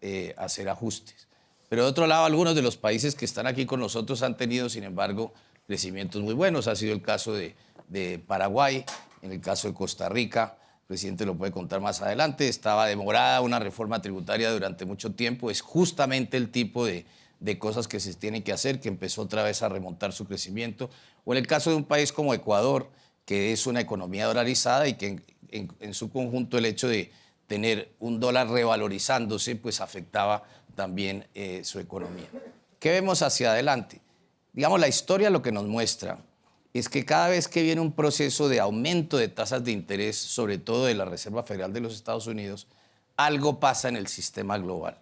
eh, hacer ajustes. Pero de otro lado, algunos de los países que están aquí con nosotros han tenido, sin embargo, crecimientos muy buenos. Ha sido el caso de, Paraguay, en el caso de Costa Rica, el presidente lo puede contar más adelante, estaba demorada una reforma tributaria durante mucho tiempo, es justamente el tipo de cosas que se tienen que hacer, que empezó otra vez a remontar su crecimiento. O en el caso de un país como Ecuador, que es una economía dolarizada y que en, su conjunto el hecho de tener un dólar revalorizándose, pues afectaba también eh, su economía. ¿Qué vemos hacia adelante? Digamos, la historia lo que nos muestra es que cada vez que viene un proceso de aumento de tasas de interés, sobre todo de la Reserva Federal de los Estados Unidos, algo pasa en el sistema global.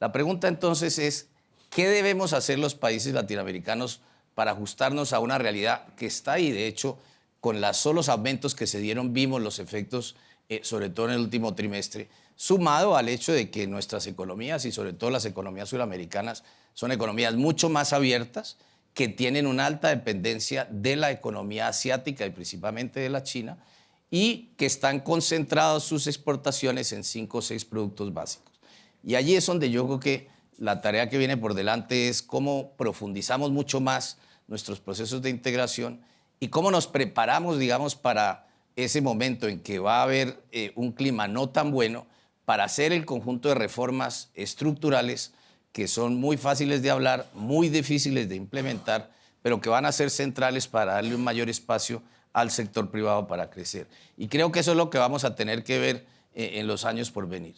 La pregunta entonces es, ¿Qué debemos hacer los países latinoamericanos para ajustarnos a una realidad que está ahí? De hecho, con los solos aumentos que se dieron vimos los efectos, eh, sobre todo en el último trimestre, sumado al hecho de que nuestras economías y sobre todo las economías sudamericanas son economías mucho más abiertas, que tienen una alta dependencia de la economía asiática y principalmente de la China, y que están concentrados sus exportaciones en cinco o seis productos básicos. Y allí es donde yo creo que la tarea que viene por delante es cómo profundizamos mucho más nuestros procesos de integración y cómo nos preparamos, digamos, para ese momento en que va a haber eh, un clima no tan bueno para hacer el conjunto de reformas estructurales que son muy fáciles de hablar, muy difíciles de implementar, pero que van a ser centrales para darle un mayor espacio al sector privado para crecer. Y creo que eso es lo que vamos a tener que ver eh, en los años por venir.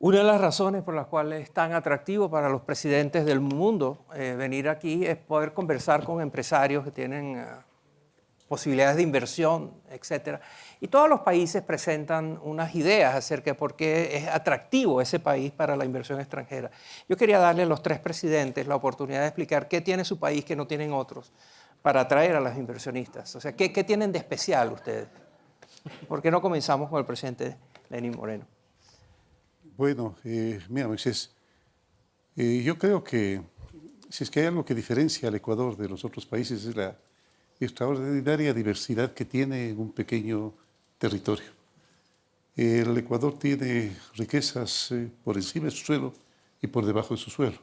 Una de las razones por las cuales es tan atractivo para los presidentes del mundo eh, venir aquí es poder conversar con empresarios que tienen posibilidades de inversión, etc. Y todos los países presentan unas ideas acerca de por qué es atractivo ese país para la inversión extranjera. Yo quería darle a los tres presidentes la oportunidad de explicar qué tiene su país que no tienen otros para atraer a los inversionistas. O sea, ¿qué, tienen de especial ustedes? ¿Por qué no comenzamos con el presidente Lenín Moreno? Bueno, eh, mira, Moisés, eh, yo creo que si es que hay algo que diferencia al Ecuador de los otros países es la extraordinaria diversidad que tiene un pequeño territorio. El Ecuador tiene riquezas eh, por encima de su suelo y por debajo de su suelo.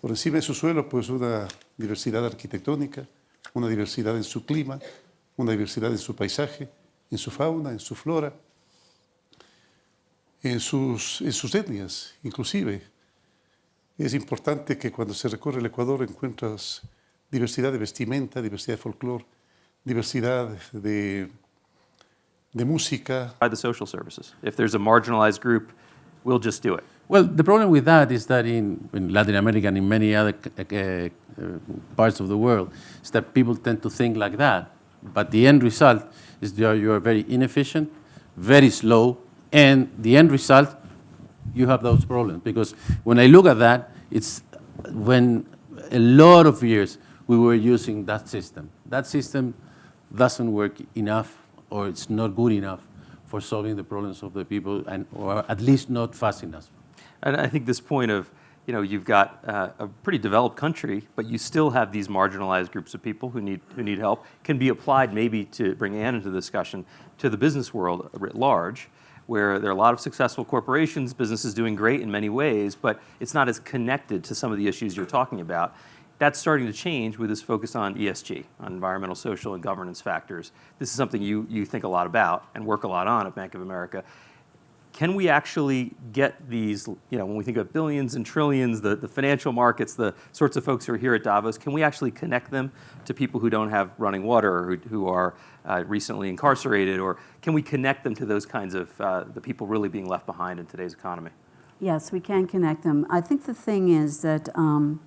Por encima de su suelo, pues una diversidad arquitectónica, una diversidad en su clima, una diversidad en su paisaje, en su fauna, en su flora, en sus, en sus etnias, inclusive. Es importante que cuando se recorre el Ecuador encuentras diversidad de vestimenta, diversidad de folclore, diversidad de, de música. By the social services. If there's a marginalized group, we'll just do it. Well, the problem with that is that in, in Latin America and in many other uh, uh, parts of the world, is that people tend to think like that. But the end result is that you are very inefficient, very slow, and the end result, you have those problems. Because when I look at that, it's when a lot of years we were using that system. That system doesn't work enough or it's not good enough for solving the problems of the people and or at least not fast enough. And I think this point of, you know, you've got uh, a pretty developed country, but you still have these marginalized groups of people who need, who need help, can be applied maybe to bring Anne into the discussion to the business world writ large where there are a lot of successful corporations, businesses doing great in many ways, but it's not as connected to some of the issues you're talking about. That's starting to change with this focus on ESG, on environmental, social, and governance factors. This is something you, you think a lot about and work a lot on at Bank of America. Can we actually get these, you know, when we think of billions and trillions, the, the financial markets, the sorts of folks who are here at Davos, can we actually connect them to people who don't have running water or who, who are uh, recently incarcerated, or can we connect them to those kinds of uh, the people really being left behind in today's economy? Yes, we can connect them. I think the thing is that um,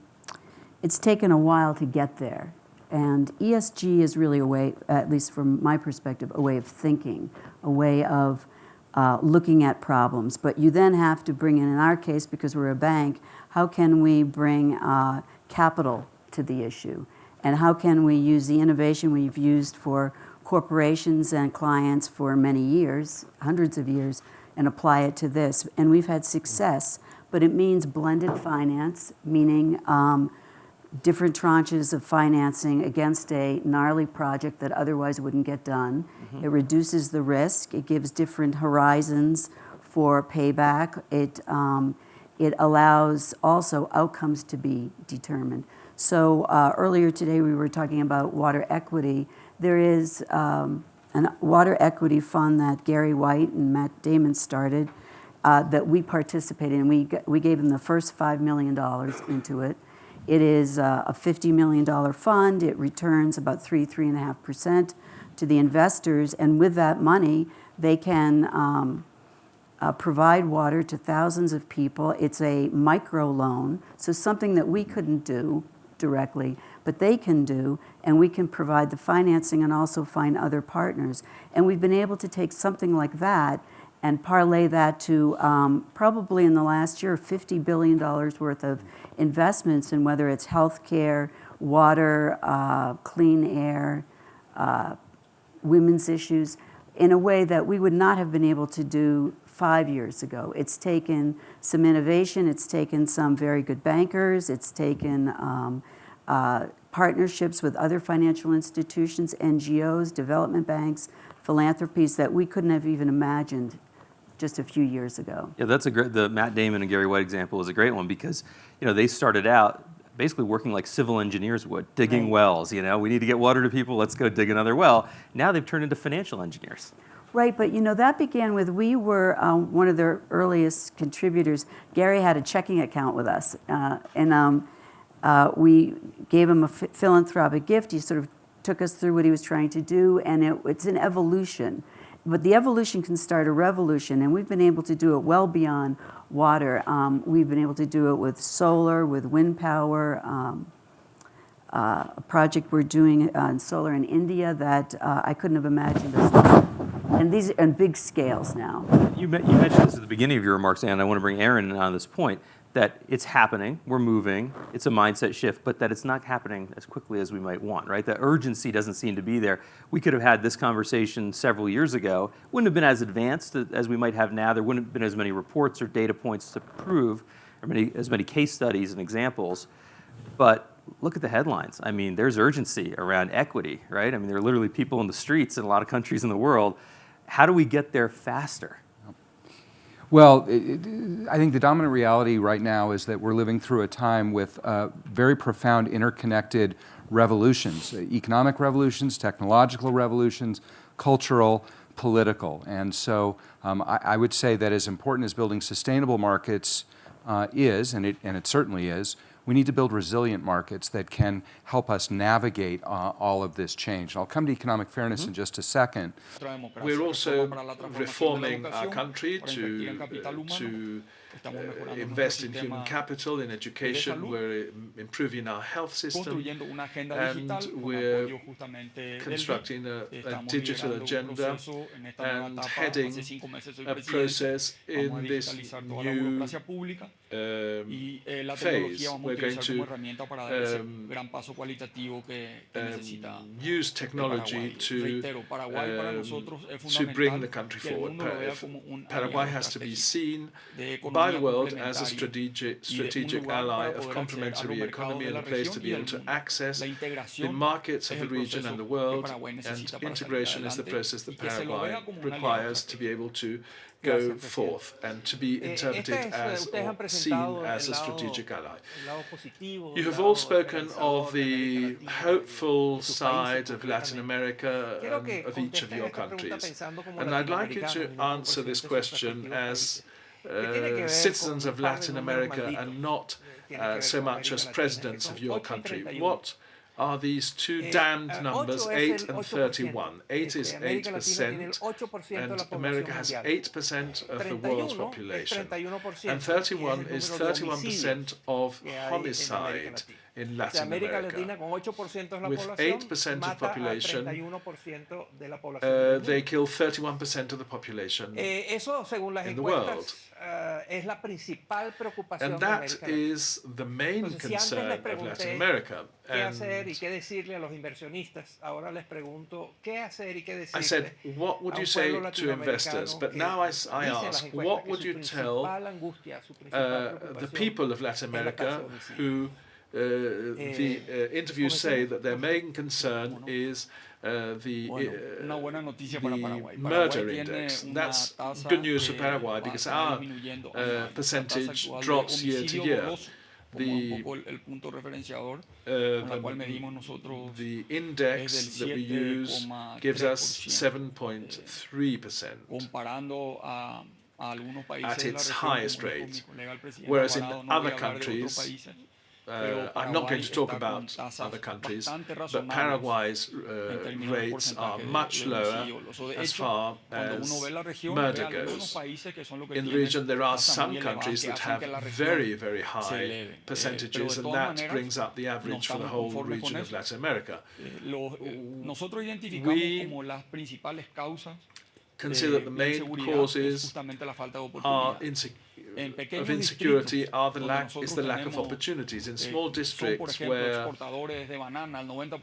it's taken a while to get there. And ESG is really a way, at least from my perspective, a way of thinking, a way of uh, looking at problems. But you then have to bring in, in our case, because we're a bank, how can we bring uh, capital to the issue? And how can we use the innovation we've used for corporations and clients for many years, hundreds of years, and apply it to this. And we've had success, but it means blended finance, meaning um, different tranches of financing against a gnarly project that otherwise wouldn't get done. Mm -hmm. It reduces the risk. It gives different horizons for payback. It, um, it allows also outcomes to be determined. So uh, earlier today, we were talking about water equity. There is um, a water equity fund that Gary White and Matt Damon started uh, that we participated in. We, we gave them the first $5 million into it. It is uh, a $50 million fund. It returns about 3, 3.5% to the investors. And with that money, they can um, uh, provide water to thousands of people. It's a micro loan, so something that we couldn't do directly, but they can do, and we can provide the financing and also find other partners. And we've been able to take something like that and parlay that to um, probably in the last year $50 billion worth of investments in whether it's healthcare, water, uh, clean air, uh, women's issues in a way that we would not have been able to do five years ago. It's taken some innovation, it's taken some very good bankers, it's taken um, uh, partnerships with other financial institutions, NGOs, development banks, philanthropies that we couldn't have even imagined just a few years ago. Yeah, that's a great, the Matt Damon and Gary White example is a great one because, you know, they started out basically working like civil engineers would, digging Right. wells, you know, we need to get water to people, let's go dig another well. Now they've turned into financial engineers. Right, but you know, that began with, we were um, one of their earliest contributors. Gary had a checking account with us, uh, and um, uh, we gave him a philanthropic gift. He sort of took us through what he was trying to do, and it, it's an evolution. But the evolution can start a revolution, and we've been able to do it well beyond water. Um, we've been able to do it with solar, with wind power, um, uh, a project we're doing in solar in India that uh, I couldn't have imagined us. And these are on big scales now. You, you mentioned this at the beginning of your remarks, and I want to bring Aaron on this point, that it's happening, we're moving, it's a mindset shift, but that it's not happening as quickly as we might want, right? The urgency doesn't seem to be there. We could have had this conversation several years ago, wouldn't have been as advanced as we might have now. There wouldn't have been as many reports or data points to prove, or many, as many case studies and examples. But look at the headlines. I mean, there's urgency around equity, right? I mean, there are literally people in the streets in a lot of countries in the world. How do we get there faster? Well, I think the dominant reality right now is that we're living through a time with uh, very profound interconnected revolutions, uh, economic revolutions, technological revolutions, cultural, political. And so um, I, I would say that as important as building sustainable markets uh, is, and it, and it certainly is, we need to build resilient markets that can help us navigate uh, all of this change. And I'll come to economic fairness in just a second. We're also reforming our country to, uh, to uh, invest in human capital, in education. We're improving our health system, and we're constructing a, a digital agenda and heading a process in this new um, phase. We're going to um, um, use technology to, um, to bring the country forward. Paraguay has to be seen by the world as a strategic, strategic ally of complementary economy and a place to be able to access the markets of the region and the world, and integration is the process that Paraguay requires to be able to go forth and to be interpreted as or seen as a strategic ally. You have all spoken of the hopeful side of Latin America and of each of your countries. And I'd like you to answer this question as uh, citizens of Latin America and not uh, so much as presidents of your country. What are these two damned numbers, 8 and 31? 8 is 8%, and America has 8% of the world's population. And 31 is 31% of homicide in Latin America. With 8% of population, uh, they kill 31% of the population in the world. And that is the main concern of Latin America. qué hacer y And qué decirle a los inversionistas. Ahora les pregunto, ¿qué hacer y qué decirle I said, what would you say to investors? But now I, las ask, what would you tell angustia, uh, the people of Latin es la uh, uh, the uh, interviews say that their main concern is uh, the uh, the murder index. That's good news for Paraguay because our uh, percentage drops year to year. The, the index that we use gives us 7.3% at its highest rate, whereas in other countries uh, I'm not going to talk about other countries, but Paraguay's uh, rates are much lower as far as murder goes. In the region, there are some countries that have very, very high percentages, and that brings up the average for the whole region of Latin America. We consider that the main causes are insecurity of insecurity are the lack, is the lack of opportunities. In small districts where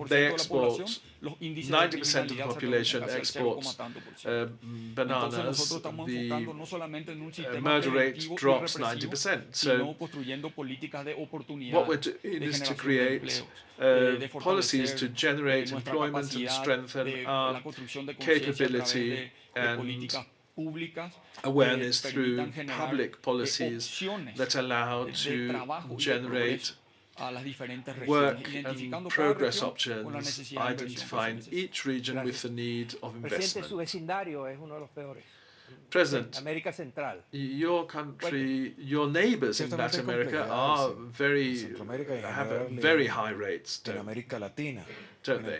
they export, 90% of the population exports uh, bananas, the murder uh, rate drops 90%. So what we're doing is to create uh, policies to generate employment and strengthen our capability and awareness through public policies that allow to generate work and progress options, identifying each region with the need of investment. President, your country, your neighbors in Latin America are very, have very high rates. Don't? don't they?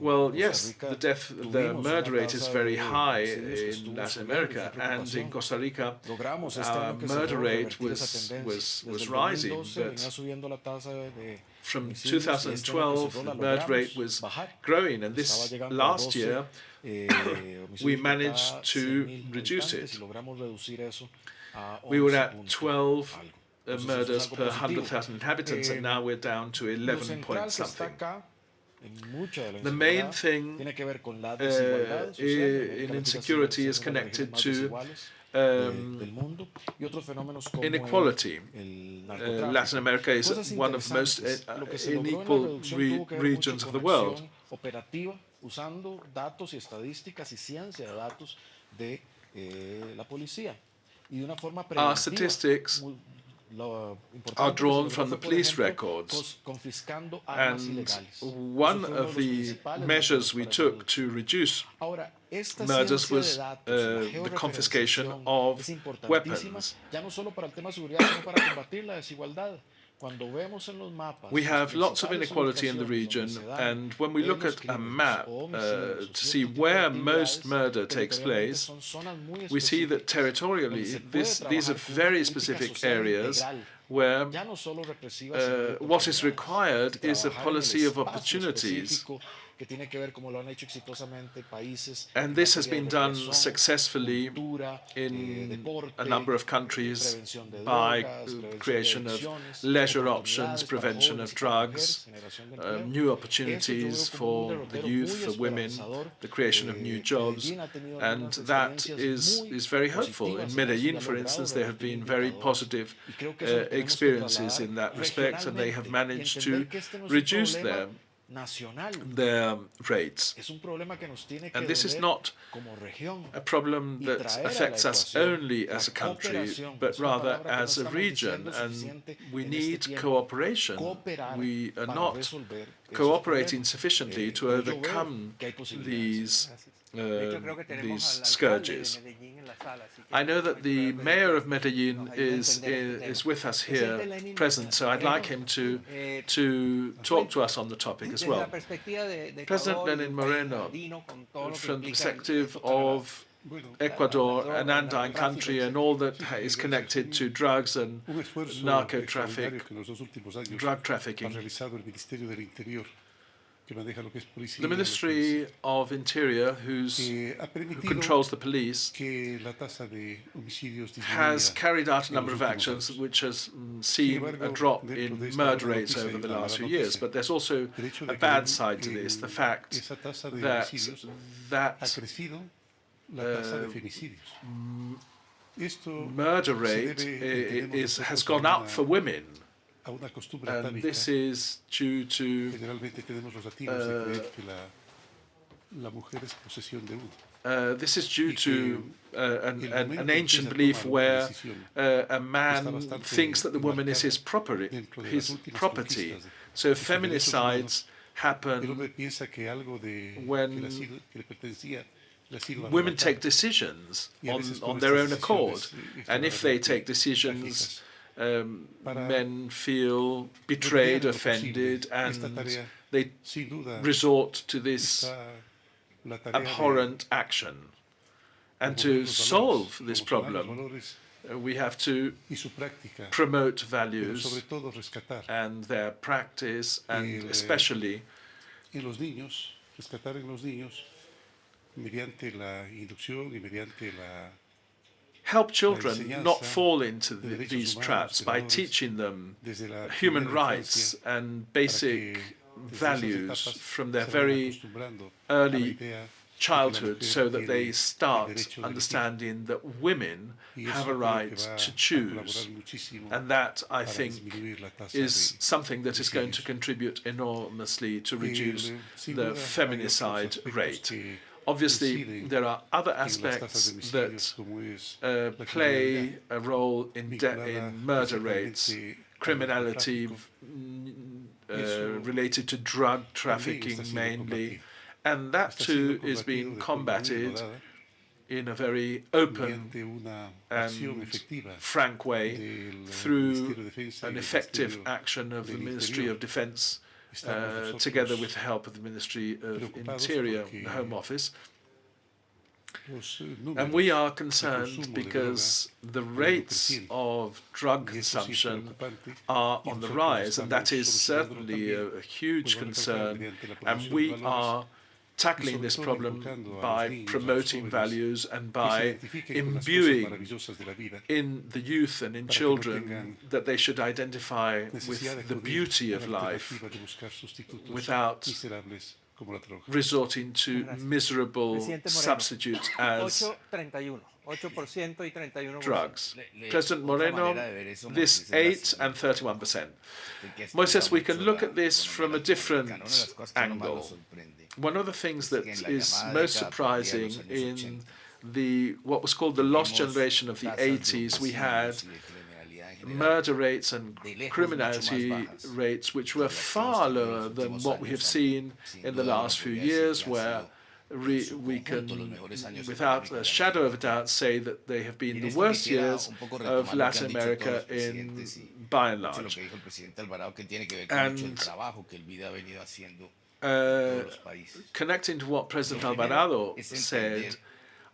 Well, yes, the death, the murder rate is very high in Latin America, and in Costa Rica, uh, our murder rate was was was rising, but from 2012, the murder rate was growing, and this last year we managed to reduce it. We were at 12 uh, murders per 100,000 inhabitants, and now we're down to 11 point something the main thing uh, in insecurity is connected to um, inequality. Uh, Latin America is one of the most uh, unequal re regions of the world. usando datos y estadísticas y ciencia de datos de la policía. Our statistics are drawn from the police records. And one of the measures we took to reduce murders was uh, the confiscation of weapons. We have lots of inequality in the region, and when we look at a map uh, to see where most murder takes place, we see that territorially this, these are very specific areas where uh, what is required is a policy of opportunities que tiene que ver como lo han hecho exitosamente países. And this has been done successfully in a number of countries by creation of leisure options, prevention of drugs, uh, new opportunities for the youth, for women, the creation of new jobs, and that is, is very hopeful. In Medellin, for instance, there have been very positive uh, experiences in that respect, and they have managed to reduce their the um, rates. And this is not a problem that affects us only as a country, but rather as a region. And we need cooperation. We are not cooperating sufficiently to overcome these um, these scourges. I know that the mayor of Medellin is, is with us here present, so I'd like him to, to talk to us on the topic as well. President Lenin Moreno, from the perspective of Ecuador, an Andine country, and all that is connected to drugs and narco traffic, drug trafficking. The Ministry of Interior, who controls the police, has carried out a number of actions which has mm, seen a drop in murder rates over the last few years. But there's also a bad side to this, the fact that that uh, murder rate is, has gone up for women mujer es posesión de uno. Uh, this is due to uh, an, an, an ancient belief where uh, a man thinks that the woman is his property, dentro de las his property. So de sus derechos feminicides humanos, El hombre happen piensa que algo de que, when le ha sido- que le pertenecía le ha sido women take decisions on, on their own accord. And if they take decisions. Um, men feel betrayed, remediar lo posible, offended, and they resort to this está la tarea de abhorrent action. And to solve this problem, uh, we have to y su práctica, promote values sobre todo rescatar and their practice, and especially help children not fall into the, these traps by teaching them human rights and basic que desde esas values from their very acostumbrando a la early idea de que la childhood so that they start derecho de elegir. understanding that women have a right to choose. And that, I think, disminuir la tasa is something that is going to contribute enormously to reduce eh, the hay otros feminicide rate. Obviously, there are other en las tasas aspects that uh, play a role in, de- in murder rates, criminality mm, Eso uh, related to drug trafficking mainly, and that too is being combatido de forma muy combated in a very open mediante una acción and frank way eh, through Ministerio de Defensa y an effective action of the Ministry of Defense uh, together with the help of the Ministry of Interior, the Home Office. eh, And we are concerned because the rates of drug Y eso sí es consumption are on the rise, and that is certainly a, a huge pues, vale recalcar, concern. And we are tackling this problem inculcando a los by niños, a los promoting values and by identifiquen con las cosas imbuing maravillosas de la vida, in the youth and in para que no children that they should identify with the beauty of life alternativa de buscar sustitutos without miserables como la droga. resorting to miserable substitutes as 8.31. 8% y 31%. drugs. Le- le- President Moreno, manera de ver eso, this Moisés, es 8 and 31%. Moises, we can look at this from a different latinoamericana. Una de las cosas que a uno más lo angle. One of the things that que en la is most década perdida de surprising in the what was called the lost generation of the 80s, we had homicidios y de criminalidad en general murder rates and criminality mucho más bajas. rates which were que las que hemos far lower than what we have seen in the last few years, where re- we can, mejores años en without a shadow of a doubt, say that they have been the worst years of retomar lo que Latin han dicho todos America in by and large. que dijo el presidente Alvarado que tiene que ver con mucho el And, trabajo que el BID ha venido haciendo Uh, en todos los países. connecting to what President Alvarado said,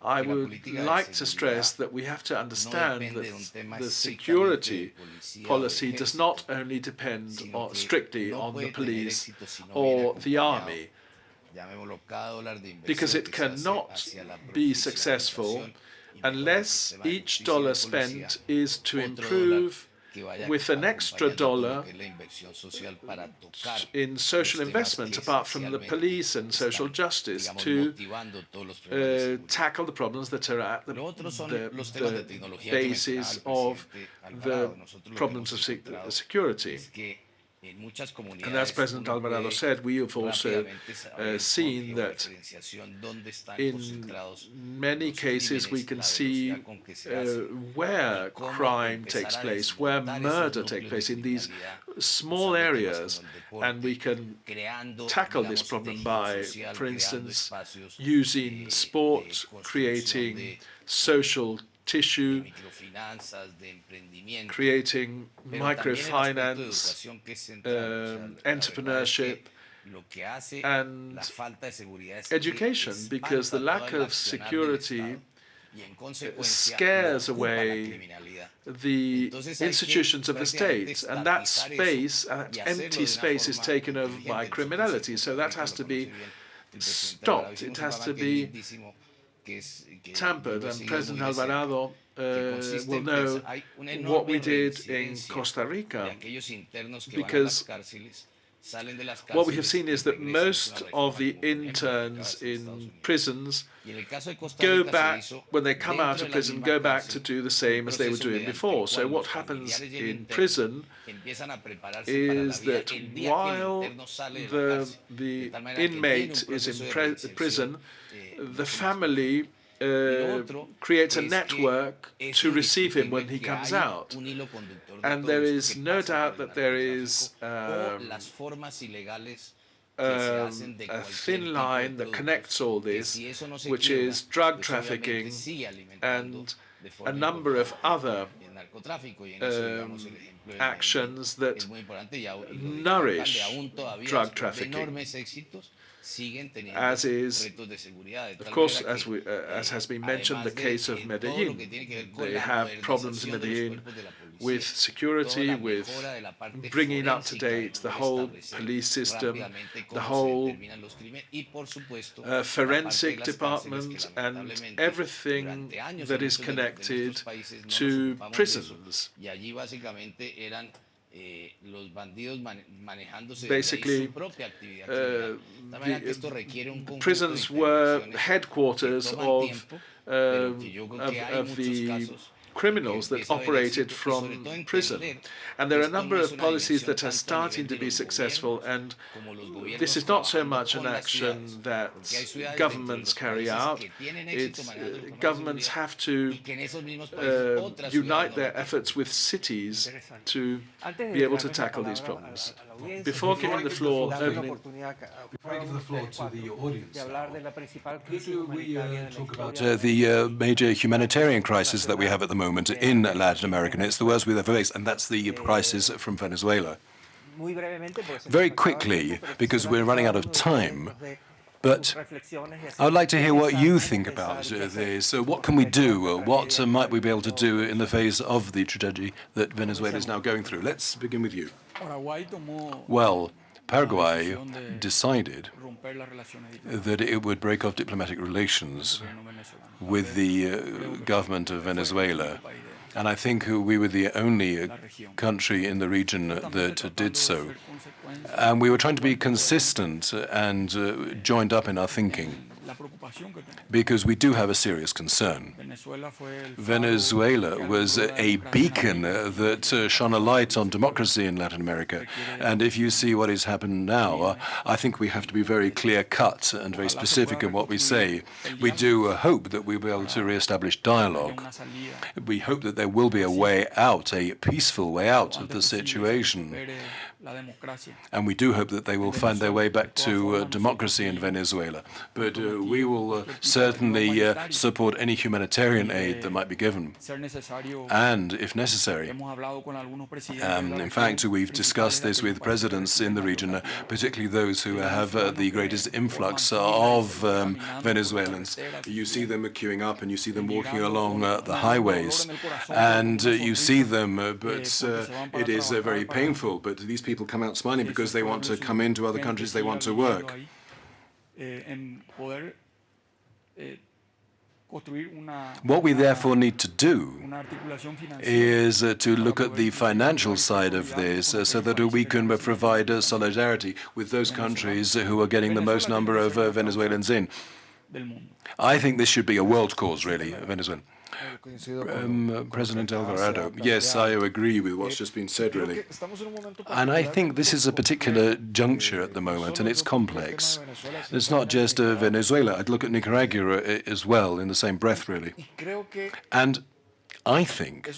I would like to stress that we have to understand depende de un that the security de policía o de policy does not only depend on, strictly on the police éxito si no or the army, llamémoslo, cada dólar de because it que se hace cannot be successful profesionalización y mejora el unless each dollar spent is to improve with an extra acompañando todo lo dollar que es la inversión social para tocar in social investment, apart from the police and social justice, to motivando todos los problemas de uh, tackle the problems that are at the, Lo otro son the, los temas de the basis of the Alvarado. Nosotros lo que problems of security. Es que en muchas comunidades And as President Alvarado said, we have also uh, seen that georreferenciación dónde están in many cases we can see velocidad con que se uh, where crime takes place, where murder takes place in these small areas, como el deporte, and we can tackle this problem by, for instance, using sport, creating social tissue, microfinanzas, de emprendimiento, creating pero también el aspecto de microfinance, educación que es central. O sea, um, la verdad es que entrepreneurship, lo que hace and la falta de seguridad es que education, because the lack of security Estado y en consecuencia scares lo ocupa la away the Entonces hay que institutions of the state, and that space, that de empty space, is taken over by criminality. So that has to be bien. El presidente stopped. It has to be que es- que tampered, and President muy de cerca, Alvarado uh, will know pensar- hay una what we did in Costa Rica. aquellos internos que van a las because cárceles salen de las what we have seen is that most of the interns in prisons Y en el caso de Costa go back, when they come out of prison, go back to do the same as they were doing before. So what happens familiares y el in prison empiezan a prepararse para la is that el día que el while interno sale de la the, the tal manera que él tiene inmate is in prison, eh, the family uh, creates a network to receive him when he comes out. un hilo conductor de And there is no doubt that there is um, las formas ilegales um, a thin line that connects all this, si eso no se which is drug trafficking obviamente sigue alimentando and a number of other el narcotráfico y en eso, digamos, um, el ejemplo de actions that es muy importante y, aún- y lo dijo el nourish alcalde, aún todavía drug trafficking. Enormes éxitos siguen teniendo As is, retos de seguridad de Of course, as, we, uh, as eh, has been mentioned, the case of en todo lo que Medellin. tiene que ver con They have problems in modernización de los Medellin cuerpos de la policía, with security, with mejora de la parte bringing up to date the whole police system, the whole determinan los crímenes y, por supuesto, uh, la parte de forensic las cárceles que, department, and everything that is muchos de- de nuestros connected países no nos to ocupamos de eso. prisons. Y allí básicamente eran eh, los bandidos manejándose Basically, desde su propia actividad criminal. uh, De tal manera que the, esto requiere un conjunto prisons were headquarters of, tiempo, pero que yo creo of, of muchos the casos criminals that empieza a haber operated éxito y sobre from prison. And there are a number of policies that are starting to be successful, and this is not so much an action that porque hay ciudades dentro de governments carry out. que It's, uh, governments have to y que en esos mismos países uh, unite their efforts with cities to be able to tackle these problems. a la audiencia, Before giving the floor, opening- oportunidad a ca- a Before I give the floor to the audience de hablar de now, la principal Could we uh, talk about uh, the uh, major humanitarian crisis that we have at the moment in Latin America? And it's the worst we've ever faced, and that's the crisis from Venezuela. Muy brevemente, porque se nos Very quickly, because we're running out of uno de ustedes time, but sus reflexiones y I would like to hear what you think about qué uh, hacer this. So what can we do? What might we be able to do in the face of the tragedy that Venezuela is now going through? Let's begin with you. Well, la Paraguay decided romper las relaciones diplomáticas that it would break off diplomatic relations con el gobierno venezolano. with the uh, government of Venezuela. And I think we were the only uh, country in the region that did so. And we were trying to be consistent and uh, joined up in our thinking La preocupación que tenemos. because we do have a serious concern. Venezuela fue el faro Venezuela que was a beacon that uh, shone a light on democracy in Latin America. And if you see what has happened now, uh, I think we have to be very clear cut and very specific in what we say. We do uh, hope that we'll be able to re-establish dialogue. We hope that there will be a way out, a peaceful way out of the antes posible que situation. Recupere la democracia. And we do hope that they will find their way back to uh, democracy in Venezuela. But uh, we will uh, certainly uh, support any humanitarian aid that might be given. And, if necessary, hemos hablado con algunos presidentes um, in fact, we've discussed this with presidents in the region, particularly those who have uh, the greatest influx of um, Venezuelans. You see them queuing up and you see them walking along uh, the highways, and uh, you see them, uh, but uh, it is uh, very painful. But these people come out smiling because they want to come into other countries, they want to work. Eh, eh, What we therefore need to do una articulación financiera is uh, to look at the financial side of this uh, so that we can uh, provide uh, solidarity with those countries who are getting the most number of uh, Venezuelans in. I think this should be a world cause, really, Venezuela. Um, President Alvarado, yes, I agree with what's just been said, really. And I think this is a particular juncture at the moment, and it's complex. It's not just uh, Venezuela. I'd look at Nicaragua uh, as well in the same breath, really. And I think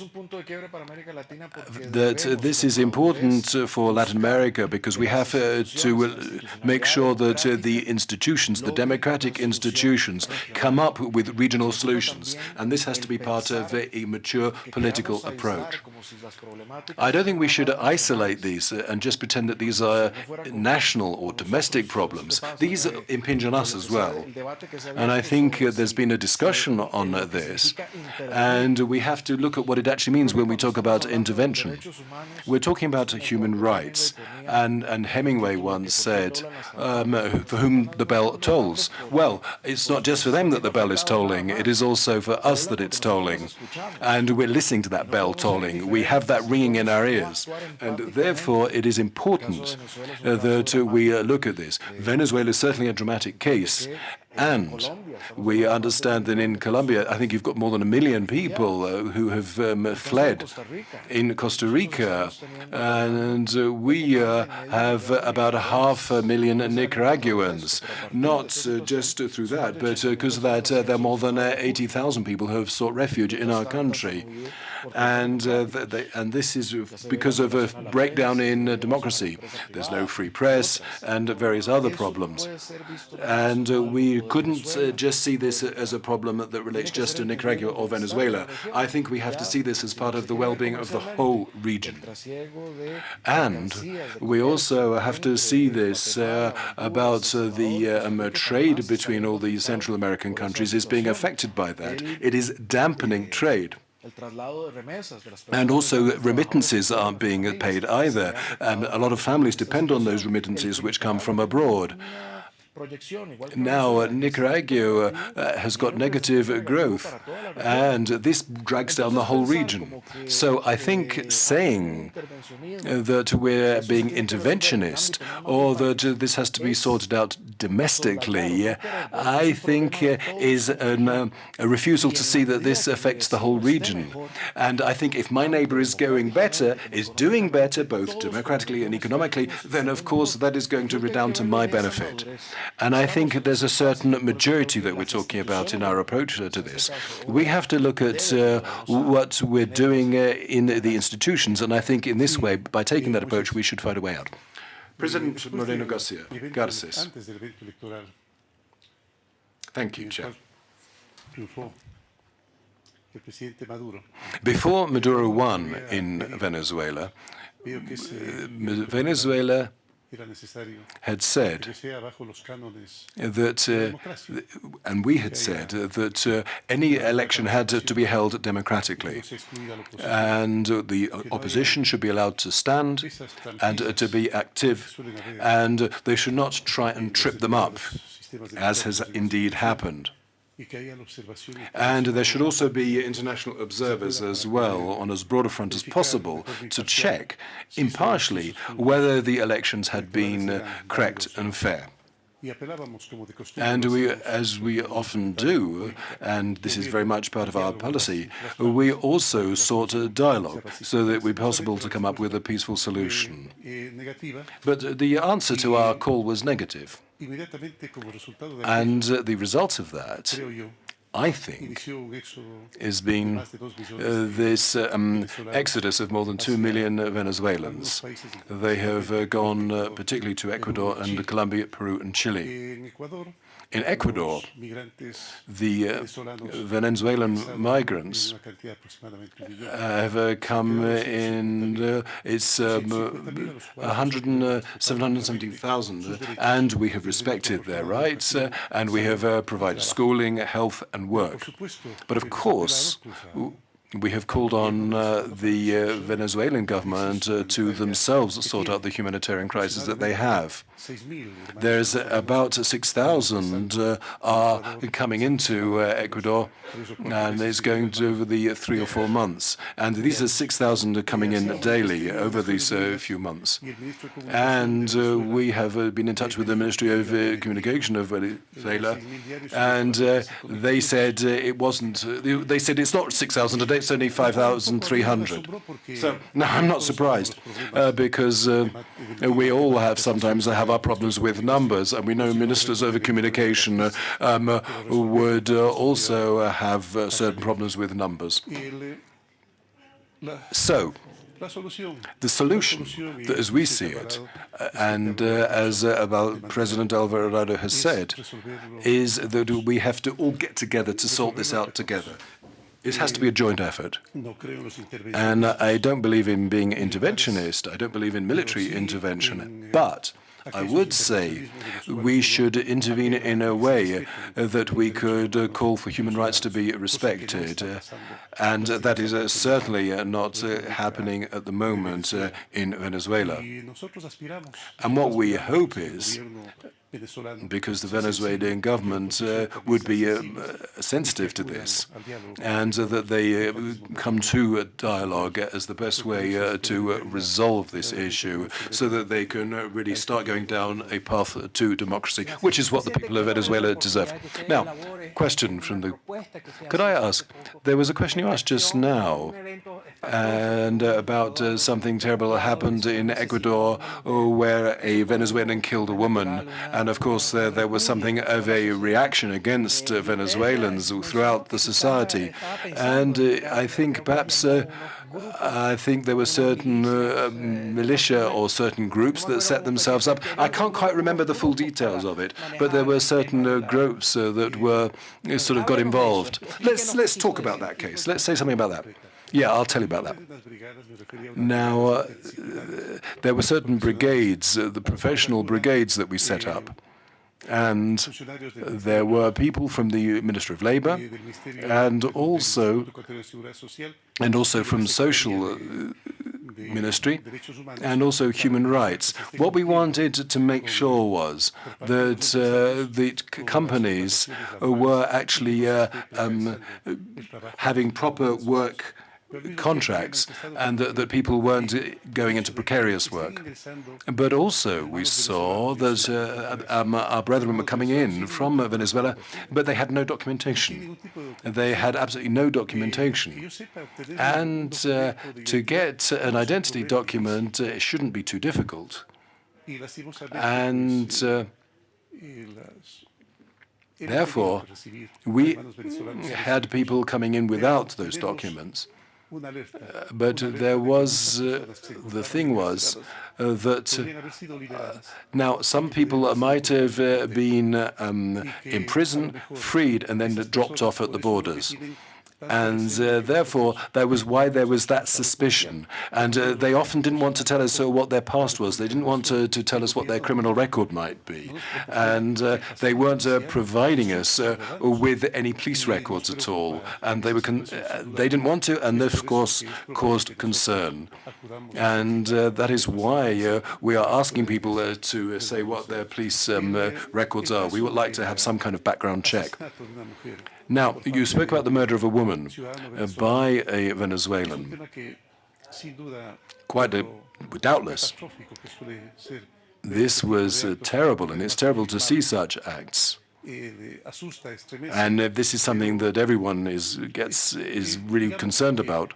that uh, this is important uh, for Latin America because we have uh, to make sure that the institutions, the democratic institutions, come up with regional solutions. And this has to be part of a, mature political approach. I don't think we should isolate these and just pretend that these are national or domestic problems. These uh, impinge on us as well. And I think there's been a discussion on this, and we have have to look at what it actually means when we talk about intervention. We're talking about human rights, and, and Hemingway once said, um, for whom the bell tolls. Well, it's not just for them that the bell is tolling, it is also for us that it's tolling. And we're listening to that bell tolling. We have that ringing in our ears. And therefore, it is important uh, that uh, we uh, look at this. Venezuela is certainly a dramatic case. And we understand that in Colombia, I think you've got more than a million people uh, who have um, fled in Costa Rica. And uh, we uh, have about a half a million Nicaraguans. Not uh, just through that, but because of that, uh, there are more than uh, 80,000 people who have sought refuge in our country. And, they, and this is because of a breakdown in democracy. There's no free press and various other problems. And we couldn't uh, just see this as a problem that relates just to Nicaragua or Venezuela. I think we have to see this as part of the well-being of the whole region. And we also have to see this uh, about uh, the um, trade between all the Central American countries is being affected by that. It is dampening trade. And also remittances aren't being paid either. And a lot of families depend on those remittances which come from abroad. Now, uh, Nicaragua uh, has got negative growth, and this drags down the whole region. So I think saying that we're being interventionist or that this has to be sorted out domestically, I think uh, is an, uh, a refusal to see that this affects the whole region. And I think if my neighbor is going better, is doing better, both democratically and economically, then of course that is going to redound to my benefit. And I think there's a certain maturity that we're talking about in our approach to this. We have to look at uh, what we're doing uh, in the institutions, and I think in this way, by taking that approach, we should find a way out. President Moreno Garcia, Garces. Thank you, Chair. Before Maduro won in Venezuela, Venezuela had said that, uh, and we had said uh, that uh, any election had to, be held democratically, and the opposition should be allowed to stand and uh, to be active, and they should not try and trip them up, as has indeed happened. And there should also be international observers as well, on as broad a front as possible, to check impartially whether the elections had been uh, correct and fair. And we, as we often do, and this is very much part of our policy, we also sought a dialogue so that it would be possible to come up with a peaceful solution. But the answer to our call was negative. And uh, the result of that, I think, has been uh, this um, exodus of more than two million Venezuelans. They have uh, gone uh, particularly to Ecuador and Colombia, Peru and Chile. In Ecuador, the uh, Venezuelan migrants have uh, come in, uh, it's um, 770,000, and we have respected their rights, uh, and we have uh, provided schooling, health and work. But of course, we have called on uh, the uh, Venezuelan government uh, to themselves sort out the humanitarian crisis that they have. There's about 6,000 uh, are coming into uh, Ecuador, and it's going to over the three or four months. And these are 6,000 coming in daily over these uh, few months. And we have been in touch with the Ministry of Communication of Venezuela, and they said it wasn't, they said it's not 6,000 a day, it's only 5,300. So, no, I'm not surprised, because we all have sometimes have our problems with numbers, and we know ministers over communication uh, um, uh, would uh, also uh, have uh, certain problems with numbers. So, the solution, as we see it, uh, and uh, as uh, President Alvarado has said, is that we have to all get together to sort this out together. It has to be a joint effort. And I don't believe in being interventionist. I don't believe in military intervention. But I would say we should intervene in a way that we could call for human rights to be respected. And that is uh, certainly uh, not uh, happening at the moment in Venezuela. And what we hope is because the Venezuelan government uh, would be um, uh, sensitive to this and uh, that they uh, come to a dialogue as the best way uh, to resolve this issue so that they can really start going down a path to democracy, which is what the people of Venezuela deserve. Now, question from the... Could I ask, there was a question you asked just now and about something terrible that happened in Ecuador where a Venezuelan killed a woman and of course, there, there was something of a reaction against uh, Venezuelans throughout the society. And uh, I think perhaps uh, I think there were certain uh, militia or certain groups that set themselves up. I can't quite remember the full details of it, but there were certain uh, groups uh, that were sort of got involved. Let's let's talk about that case. Let's say something about that. Yeah, I'll tell you about that. Now, uh, there were certain brigades, uh, the professional brigades that we set up. And there were people from the Ministry of Labor and also, and also from social uh, ministry and also human rights. What we wanted to make sure was that uh, the companies were actually uh, um, having proper work contracts and that, that, people weren't going into precarious work. But also we saw that uh, um, our brethren were coming in from Venezuela, but they had no documentation. They had absolutely no documentation. And uh, to get an identity document, uh, it shouldn't be too difficult. And uh, Therefore, we had people coming in without those documents. Uh, but there was, uh, the thing was uh, that uh, now some people might have uh, been um, in prison, freed, and then dropped off at the borders. And uh, therefore, that was why there was that suspicion. And uh, they often didn't want to tell us uh, what their past was. They didn't want to, to, tell us what their criminal record might be. And uh, they weren't uh, providing us uh, with any police records at all. And they, were they didn't want to, and this, of course, caused concern. And that is why we are asking people to say what their police um, records are. We would like to have some kind of background check. Now, you spoke about the murder of a woman uh, by a Venezuelan. Quite a, doubtless. This was uh, terrible, and it's terrible to see such acts. And uh, this is something that everyone is gets is really concerned about.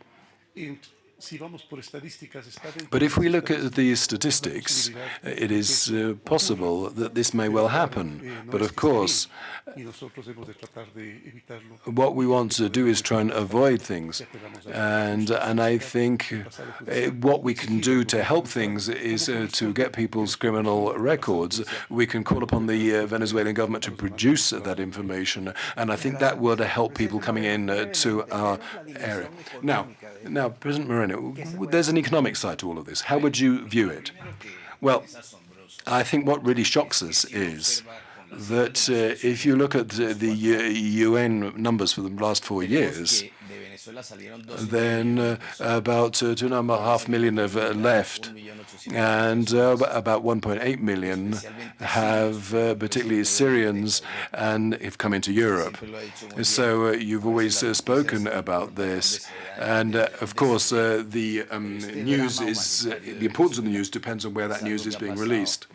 But if we look at the statistics, it is uh, possible that this may well happen. But of course, what we want to do is try and avoid things. And, and I think uh, what we can do to help things is uh, to get people's criminal records. We can call upon the uh, Venezuelan government to produce that information. And I think that would help people coming in uh, to our area. Now, now, President Moreno, there's an economic side to all of this. How would you view it? Well, I think what really shocks us is that uh, if you look at the, the UN numbers for the last four years, then uh, about uh, two and a half million have uh, left, and uh, about 1.8 million have, uh, particularly Syrians, and have come into Europe. So uh, you've always spoken about this, and of course the um, news is the importance of the news depends on where that news is being released.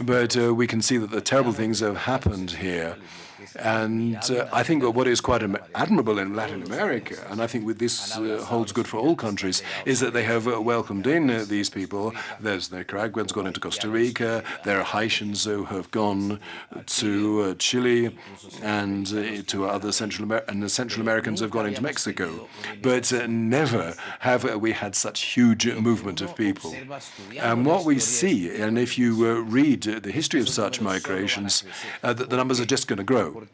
But we can see that the terrible things have happened here. And uh, I think what is quite admirable in Latin America, and I think this uh, holds good for all countries, is that they have uh, welcomed in uh, these people. There's Nicaraguans gone into Costa Rica, there are Haitians who have gone to uh, Chile, and uh, to other Central Amer and the Central Americans have gone into Mexico. But never have we had such huge movement of people. And what we see, and if you read the history of such migrations, that the numbers are just going to grow.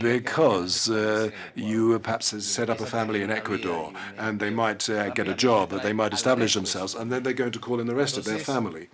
Because uh, you perhaps set up a family in Ecuador and they might uh, get a job, they might establish themselves, and then they're going to call in the rest of their family.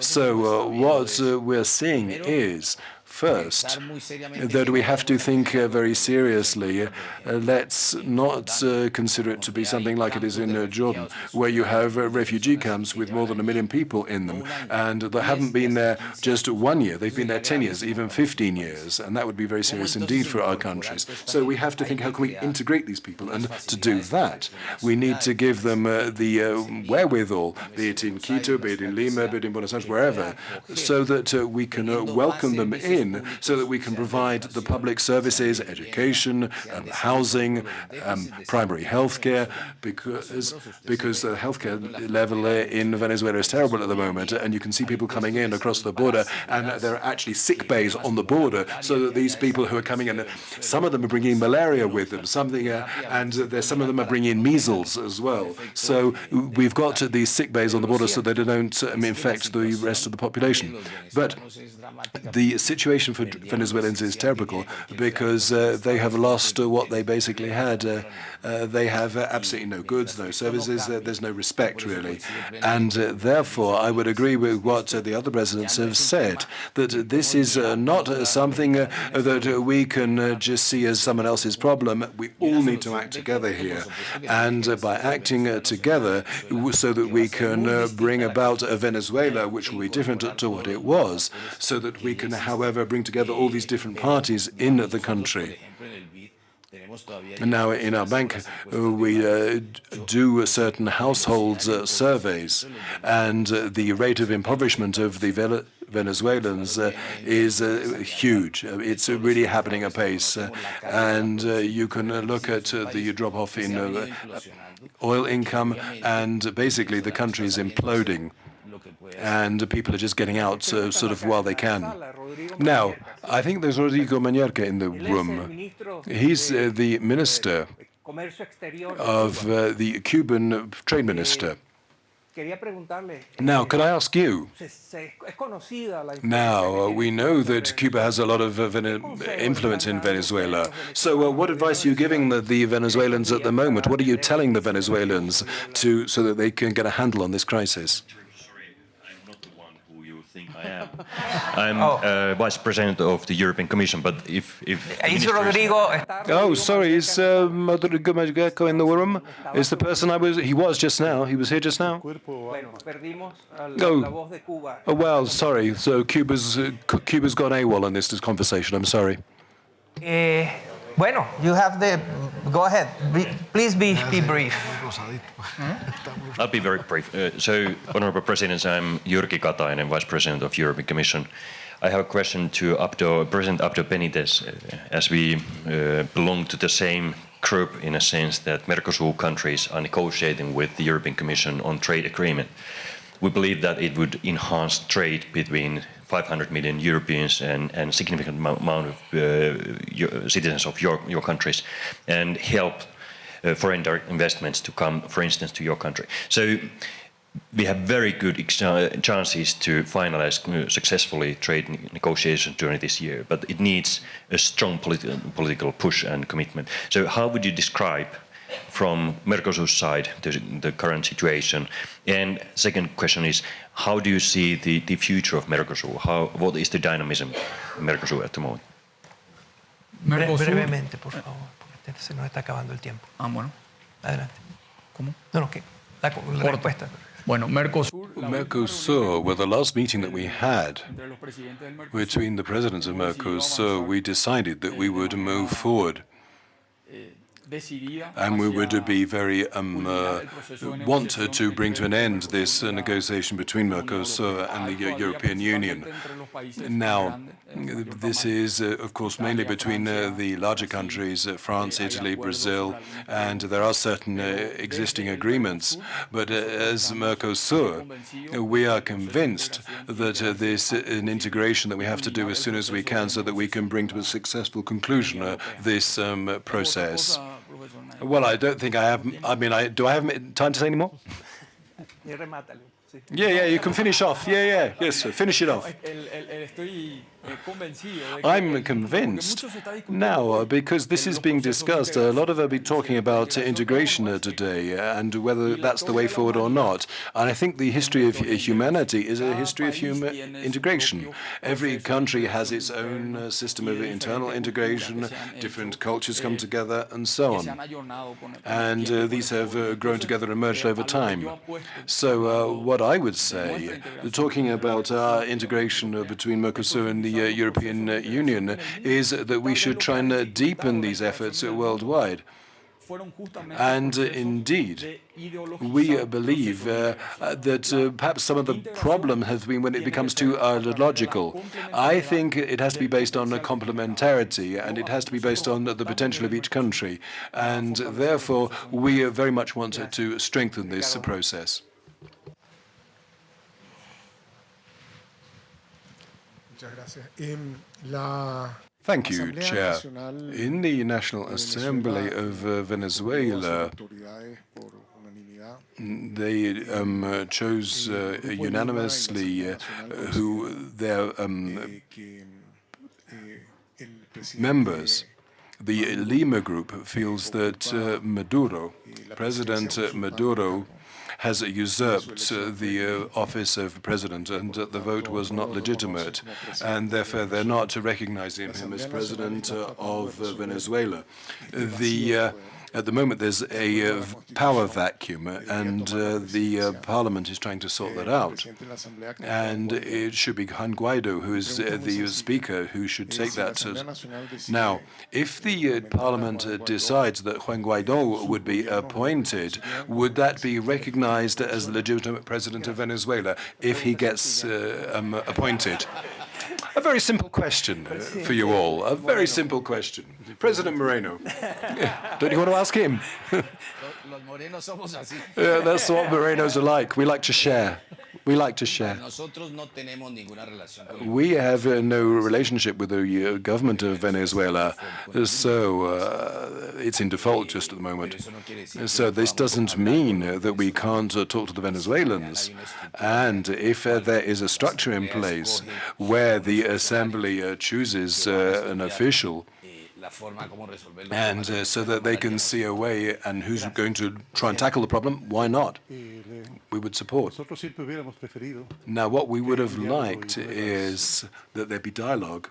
So uh, what uh, we're seeing is First, that we have to think uh, very seriously. Uh, let's not uh, consider it to be something like it is in uh, Jordan, where you have uh, refugee camps with more than a million people in them, and they haven't been there just one year. They've been there 10 years, even 15 years, and that would be very serious indeed for our countries. So we have to think, how can we integrate these people? And to do that, we need to give them uh, the wherewithal, be it in Quito, be it in Lima, be it in Buenos Aires, wherever, so that we can welcome them in so that we can provide the public services, education, um, housing, um, primary health care, because, because the healthcare level in Venezuela is terrible at the moment, and you can see people coming in across the border, and there are actually sick bays on the border, so that these people who are coming in, some of them are bringing malaria with them, something, uh, and some of them are bringing measles as well. So we've got these sick bays on the border so that they don't um, infect the rest of the population. But the situation for Venezuelans is terrible because uh, they have lost uh, what they basically had. Uh, uh they have uh, absolutely no goods, no services, uh, there's no respect really. And uh, therefore, I would agree with what uh, the other presidents have said, that this is not something that we can just see as someone else's problem. We all need to act together here. And by acting together so that we can bring about a Venezuela which will be different to what it was, so that we can, however, bring together all these different parties in the country. And now in our bank, uh, we uh, do certain household uh, surveys, and uh, the rate of impoverishment of the Venezuelans uh, is huge. It's really happening apace. and you can look at the drop-off in oil income, and basically the country is imploding and people are just getting out uh, sort of while they can. Now, I think there's Rodrigo Malmierca in the room. He's uh, the minister of uh, the Cuban trade minister. Now, could I ask you? Now, uh, we know that Cuba has a lot of uh, influence in Venezuela. So, uh, what advice are you giving the, the, Venezuelans at the moment? What are you telling the Venezuelans to so that they can get a handle on this crisis? I am. Oh. uh, vice president of the European Commission, but if... if is Rodrigo... Oh, sorry, is uh, Rodrigo Malmierca in the room? Is the person I was... He was just now. He was here just now. Oh, oh well, sorry. So Cuba's, uh, Cuba's gone AWOL in this conversation. I'm sorry. Eh, Bueno, you have the, go ahead. Be, please be, be brief. I'll be very brief. Uh, so, Honorable President, I'm Jyrki Katainen, Vice President of European Commission. I have a question to Abdo, President Abdo Benitez, uh, as we uh, belong to the same group in a sense that Mercosur countries are negotiating with the European Commission on trade agreement. We believe that it would enhance trade between 500 million Europeans and, and significant amount of uh, citizens of your, your countries and help uh, foreign direct investments to come, for instance, to your country. So we have very good chances to finalize uh, successfully trade negotiations during this year, but it needs a strong politi political push and commitment. So how would you describe from Mercosur's side the, the current situation? And second question is, how do you see the, the future of Mercosur? How, what is the dynamism in Mercosur at the moment? Mercosur. Brevemente, por favor, porque se nos está acabando el tiempo. Ah, bueno. Adelante. ¿Cómo? No, no, que la, la respuesta. Bueno, Mercosur, Mercosur, well, the last meeting that we had between the presidents of Mercosur, we decided that we would move forward and we would be very um, uh, want to bring to an end this uh, negotiation between Mercosur and the European Union. Now, this is, uh, of course, mainly between uh, the larger countries, uh, France, Italy, Brazil, and there are certain uh, existing agreements. But as Mercosur, we are convinced that this is an integration that we have to do as soon as we can so that we can bring to a successful conclusion this um, process. Well, I don't think I have. I mean, I do. I have time to say any more? Yeah, yeah. You can finish off. Yeah, yeah. Yes, finish it off. I'm convinced now because this is being discussed. A lot of us be talking about integration today uh, and whether that's the way forward or not. And I think the history of humanity is a history of human integration. Every country has its own uh, system of internal integration, different cultures come together, and so on. And uh, these have uh, grown together and merged over time. So uh, what I would say, talking about integration between Mercosur and the European uh, Union, is that we should try and uh, deepen these efforts uh, worldwide. And uh, indeed, we uh, believe uh, uh, that uh, perhaps some of the problem has been when it becomes too ideological. I think it has to be based on complementarity, and it has to be based on the potential of each country. And therefore, we uh, very much want to strengthen this uh, process. Thank you, Chair. In the National Assembly of uh, Venezuela, autoridades por unanimidad they um, uh, chose uh, unanimously uh, who their um, eh, que el presidente members. The Lima Group feels that uh, Maduro, President uh, Maduro, has usurped uh, the uh, office of president and that the vote was not legitimate, and therefore they're not recognizing him as president uh, of Venezuela. The uh, at the moment, there's a uh, power vacuum, and uh, the uh, parliament is trying to sort that out. And it should be Juan Guaido, who is uh, the speaker, who should take that. as- Now, if the uh, parliament uh, decides that Juan Guaido would be appointed, would that be recognized as the legitimate president of Venezuela if he gets uh, um, appointed? A very simple question uh, for you all. A very simple question. President Moreno, don't you want to ask him? Los morenos somos así. Yeah, that's what Morenos are like. We like to share. We like to share. Nosotros no tenemos ninguna relación con We have uh, no relationship with the uh, government of Venezuela, so uh, it's in default just at the moment. So this doesn't mean that we can't uh, talk to the Venezuelans. And if uh, there is a structure in place where the assembly uh, chooses uh, an official, and uh, so that they can see a way and who's going to try and tackle the problem, why not? We would support. Nosotros siempre hubiéramos preferido Now, what we would have liked is that there be dialogue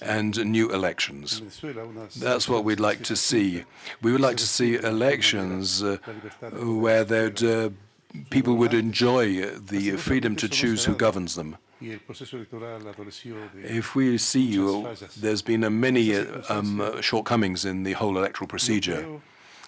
and new elections. En Venezuela, unas That's what we'd like to see. We would like to see elections uh, where there'd, uh, people would enjoy uh, the freedom to choose who governs them. Y el proceso electoral adoleció de If we see you, there's been uh, many uh, um, uh, shortcomings in the whole electoral procedure.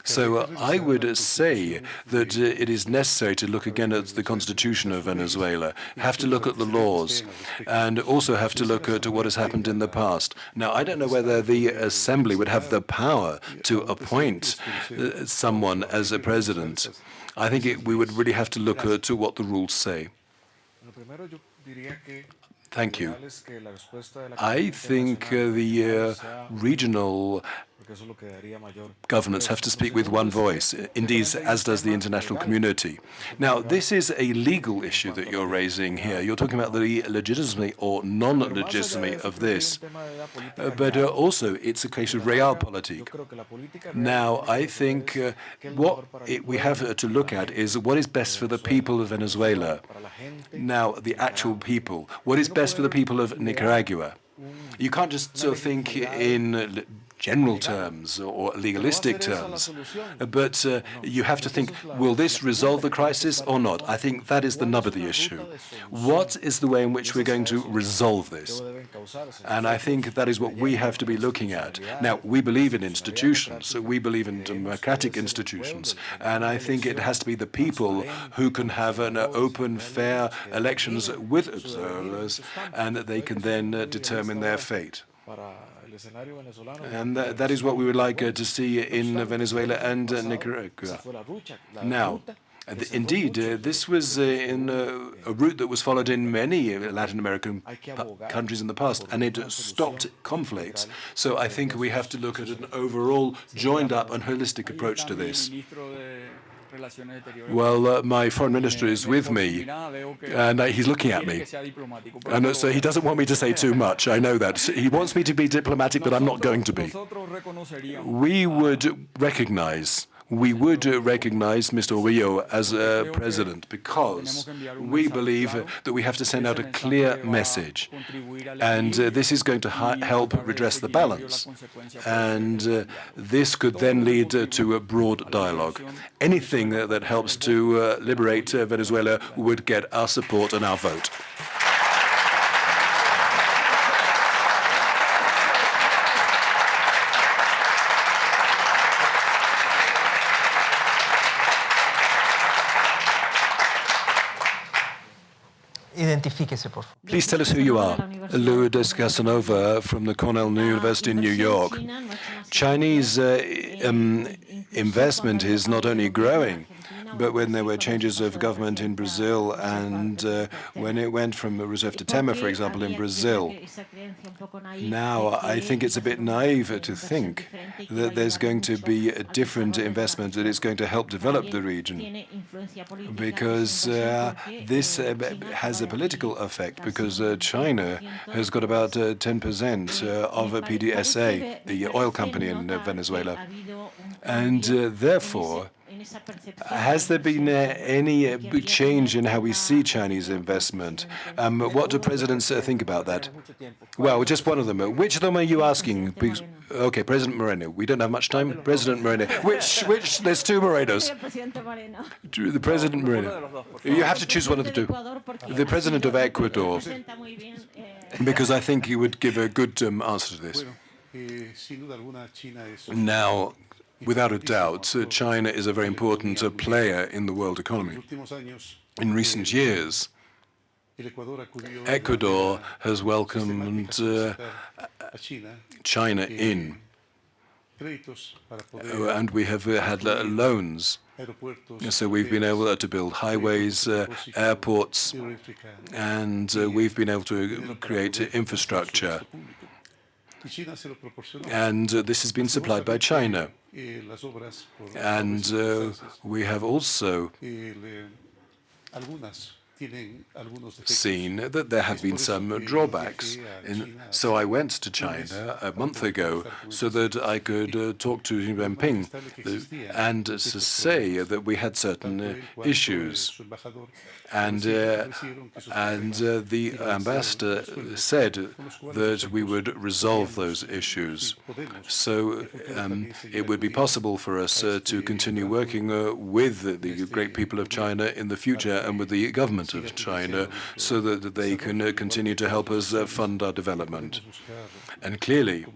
So uh, I would say that uh, it is necessary to look again at the constitution of Venezuela, have to look at the laws, and also have to look at what has happened in the past. Now, I don't know whether the assembly would have the power to appoint uh, someone as a president. I think it, we would really have to look uh, to what the rules say. Lo primero yo diría que Thank you. ideal es que la respuesta de la I think uh, the uh, regional porque eso es lo que daría mayor governments have to speak with one voice, indeed, as does the international community. Now, this is a legal issue that you're raising here. You're talking about the legitimacy or non-legitimacy of this. Uh, but uh, also, it's a case of realpolitik. creo que la política Now, I think uh, what it, we have uh, to look at is what is best for the people of Venezuela. Now, the actual people. What is best for the people of Nicaragua? You can't just sort of think in general terms or legalistic terms, but uh, you have to think, will this resolve the crisis or not? I think that is the nub of the issue. What is the way in which we're going to resolve this? And I think that is what we have to be looking at. Now, we believe in institutions, we believe in democratic institutions, and I think it has to be the people who can have an uh, open, fair elections with observers, and that they can then uh, determine their fate. Para el escenario venezolano. And that, that is what we would like uh, to see in Venezuela and uh, Nicaragua. fue la ruta, la Now, uh, th- indeed, uh, this was uh, in uh, a route that was followed in many Latin American countries in the past, and it stopped conflicts. So I think we have to look at an overall, joined up and holistic approach to this. Well, uh, my foreign minister is with me, and uh, he's looking at me. And uh, so he doesn't want me to say too much. I know that. He wants me to be diplomatic, but I'm not going to be. We would recognize we would uh, recognize Mr. Orillo as a president because we believe uh, that we have to send out a clear message. And uh, this is going to help redress the balance. And uh, this could then lead uh, to a broad dialogue. Anything that helps to uh, liberate Venezuela would get our support and our vote. Please tell us who you are. Lourdes Casanova from the Cornell University in New York. Chinese uh, um, investment is not only growing, but when there were changes of government in Brazil and uh, when it went from Rousseff to Temer, for example, in Brazil, now I think it's a bit naive to think that there's going to be a different investment that is going to help develop the region because uh, this uh, has a political effect because uh, China has got about 10% uh, uh, of a PDVSA, the oil company in Venezuela. And therefore, has there been uh, any uh, change in how we see Chinese investment? Um, what do presidents uh, think about that? Well, just one of them. Which of them are you asking? Because, okay, President Moreno. We don't have much time. President Moreno. Which, which, there's two Morenos. The President Moreno. You have to choose one of the two. The President of Ecuador. Because I think he would give a good um, answer to this. Now, Without a doubt, uh, China is a very important uh, player in the world economy. In recent years, Ecuador has welcomed uh, China in, uh, and we have had loans. So we've been able to build highways, airports, and we've been able to create infrastructure. And uh, this has been supplied by China. And uh, we have also seen that there have been some drawbacks. In, so I went to China a month ago so that I could uh, talk to Xi Jinping uh, and to say that we had certain uh, issues. And, uh, and uh, the ambassador said that we would resolve those issues. So um, it would be possible for us uh, to continue working with the great people of China in the future and with the government of China so that they can continue to help us fund our development. And clearly,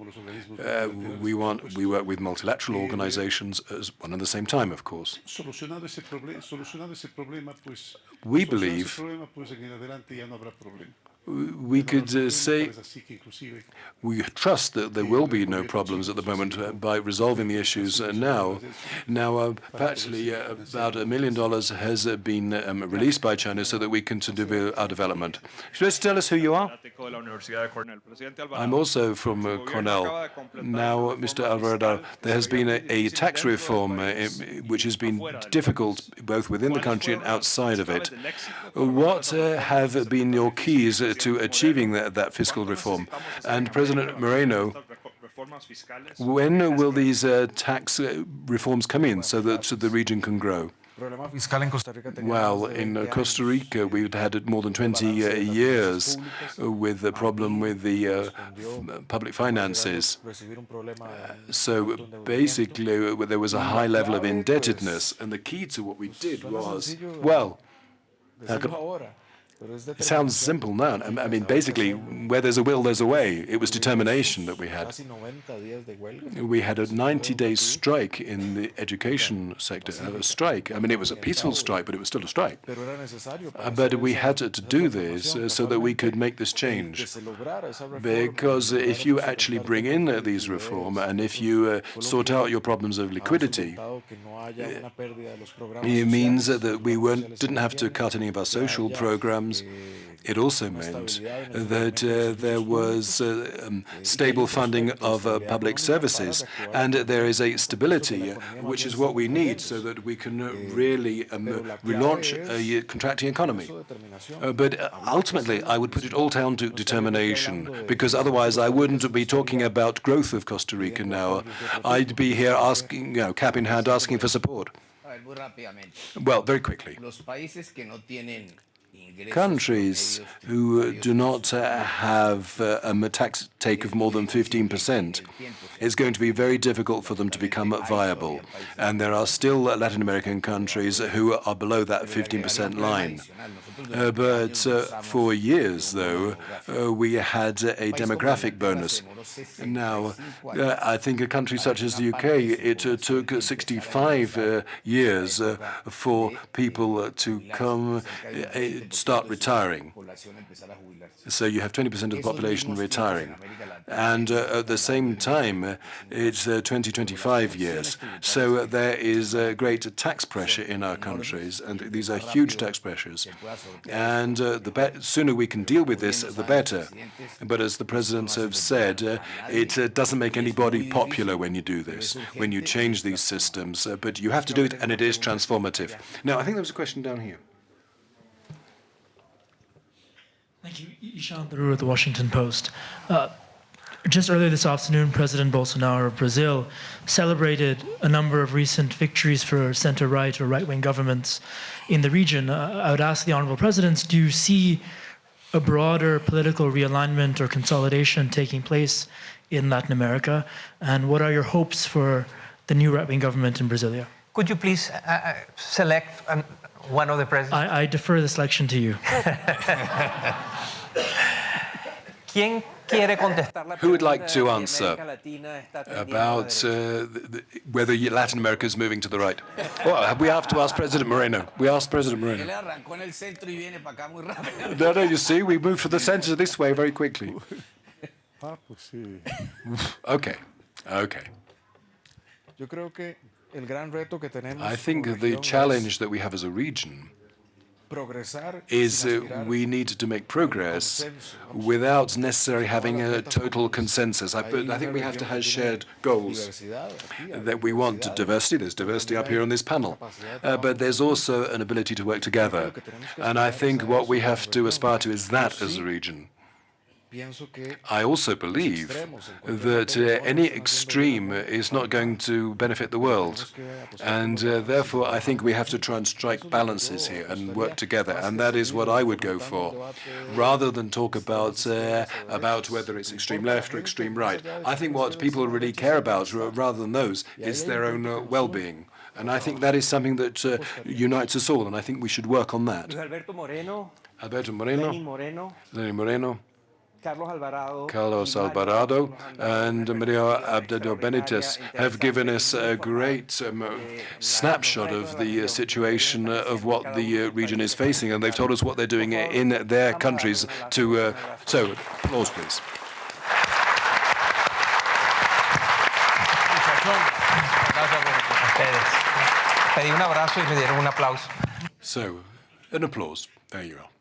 uh, we want we work with multilateral organizations as one at the same time, of course. We believe we could uh, say we trust that there will be no problems at the moment uh, by resolving the issues uh, now. Now, uh, actually, uh, about a million dollars has uh, been um, released by China so that we can continue our development. Just tell us who you are. I'm also from Cornell. Now, Mr. Alvarado, there has been a, a tax reform which has been difficult both within the country and outside of it. What have been your keys to achieving that, that fiscal reform. And President Moreno, when will these uh, tax uh, reforms come in so that the region can grow? Well, in uh, Costa Rica, we've had it more than 20 uh, years with the problem with the uh, public finances. so basically, there was a high level of indebtedness, and the key to what we did was, well, it sounds simple now. I mean, basically, where there's a will, there's a way. It was determination that we had. We had a 90-day strike in the education sector, a strike. I mean, it was a peaceful strike, but it was still a strike. Uh, but we had to do this uh, so that we could make this change. Because if you actually bring in these reform and if you uh, sort out your problems of liquidity, it means that we weren't, didn't have to cut any of our social programs programs. It also meant that uh, there was uh, um, stable funding of uh, public services, and there is a stability, uh, which is what we need so that we can really um, relaunch a contracting economy. Uh, but uh, ultimately, I would put it all down to determination, because otherwise I wouldn't be talking about growth of Costa Rica now. I'd be here asking, you know, cap in hand, asking for support. Well, very quickly. Countries who do not uh, have uh, a tax take of more than 15%, it's going to be very difficult for them to become viable. And there are still Latin American countries who are below that 15% line. Uh, but uh, for years, though, uh, we had a demographic bonus. Now, uh, I think a country such as the UK, it took 65 uh, years for people to come, start retiring. So you have 20% of the population retiring. And at the same time, it's 20, 25 years. So there is great tax pressure in our countries, and these are huge tax pressures. And uh, the sooner we can deal with this, the better. But as the presidents have said, uh, it uh, doesn't make anybody popular when you do this, when you change these systems. Uh, but you have to do it, and it is transformative. Now, I think there was a question down here. Thank you. Ishan Tharoor of the Washington Post. Uh, just earlier this afternoon, President Bolsonaro of Brazil celebrated a number of recent victories for center-right or right-wing governments in the region. Uh, I would ask the Honorable Presidents, do you see a broader political realignment or consolidation taking place in Latin America? And what are your hopes for the new right-wing government in Brasilia? Could you please uh, uh select um, one of the presidents? I, I defer the selection to you. ¿Quién who would like to answer about uh, whether Latin America is moving to the right? Well, we have to ask President Moreno. We asked President Moreno. no, no, you see, we moved from the center this way very quickly. okay, okay. I think the challenge that we have as a region is uh, we need to make progress without necessarily having a total consensus. I, I think we have to have shared goals that we want diversity. There's diversity up here on this panel. Uh, but there's also an ability to work together. And I think what we have to aspire to is that as a region. I also believe that uh, any extreme is not going to benefit the world. And uh, therefore, I think we have to try and strike balances here and work together. And that is what I would go for, rather than talk about, uh, about whether it's extreme left or extreme right. I think what people really care about, rather than those, is their own uh, well-being. And I think that is something that uh, unites us all, and I think we should work on that. Alberto Moreno, Alberto Moreno, Lenin Moreno, Lenin Moreno Carlos Alvarado, Carlos Alvarado and Mario Abdo Benitez have given us a great um, snapshot of the uh, situation uh, of what the uh, region is facing, and they've told us what they're doing in their countries to... Uh, so, applause, please. Pedí un abrazo y me dieron un aplauso. So, an applause. There you are.